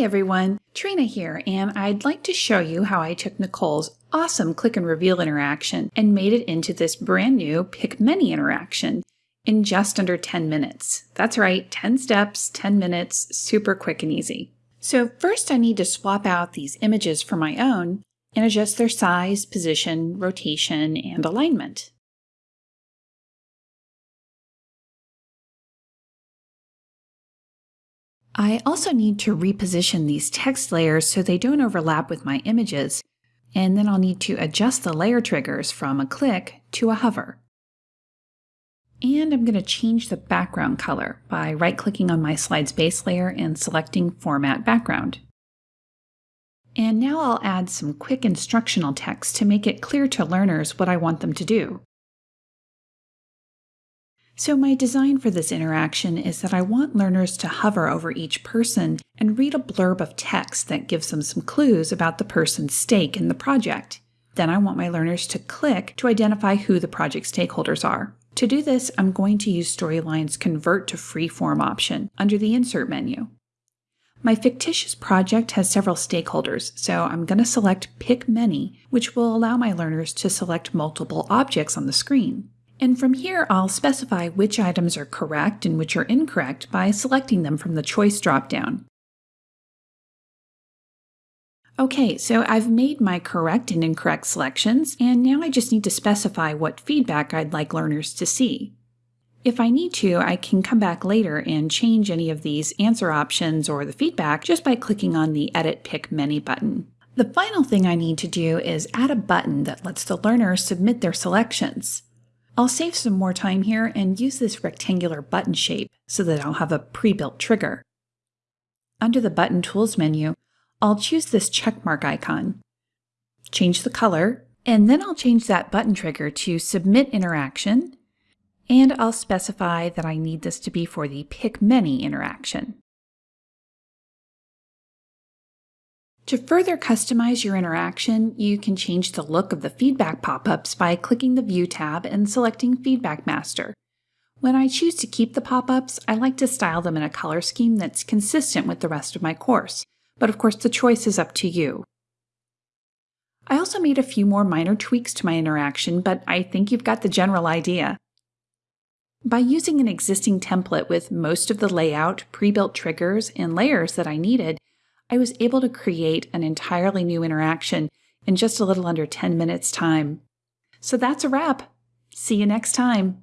Hi everyone, Trina here, and I'd like to show you how I took Nicole's awesome click and reveal interaction and made it into this brand new pick many interaction in just under 10 minutes. That's right, 10 steps, 10 minutes, super quick and easy. So first I need to swap out these images for my own and adjust their size, position, rotation, and alignment. I also need to reposition these text layers so they don't overlap with my images, and then I'll need to adjust the layer triggers from a click to a hover. And I'm going to change the background color by right-clicking on my slide's base layer and selecting Format Background. And now I'll add some quick instructional text to make it clear to learners what I want them to do. So my design for this interaction is that I want learners to hover over each person and read a blurb of text that gives them some clues about the person's stake in the project. Then I want my learners to click to identify who the project stakeholders are. To do this, I'm going to use Storyline's Convert to Freeform option under the Insert menu. My fictitious project has several stakeholders, so I'm going to select Pick Many, which will allow my learners to select multiple objects on the screen. And from here, I'll specify which items are correct and which are incorrect by selecting them from the Choice dropdown. Okay, so I've made my correct and incorrect selections, and now I just need to specify what feedback I'd like learners to see. If I need to, I can come back later and change any of these answer options or the feedback just by clicking on the Edit Pick Many button. The final thing I need to do is add a button that lets the learner submit their selections. I'll save some more time here and use this rectangular button shape so that I'll have a pre-built trigger. Under the Button Tools menu, I'll choose this checkmark icon, change the color, and then I'll change that button trigger to Submit Interaction, and I'll specify that I need this to be for the Pick Many interaction. To further customize your interaction, you can change the look of the feedback pop-ups by clicking the View tab and selecting Feedback Master. When I choose to keep the pop-ups, I like to style them in a color scheme that's consistent with the rest of my course, but of course the choice is up to you. I also made a few more minor tweaks to my interaction, but I think you've got the general idea. By using an existing template with most of the layout, pre-built triggers, and layers that I needed, I was able to create an entirely new interaction in just a little under 10 minutes time. So that's a wrap. See you next time.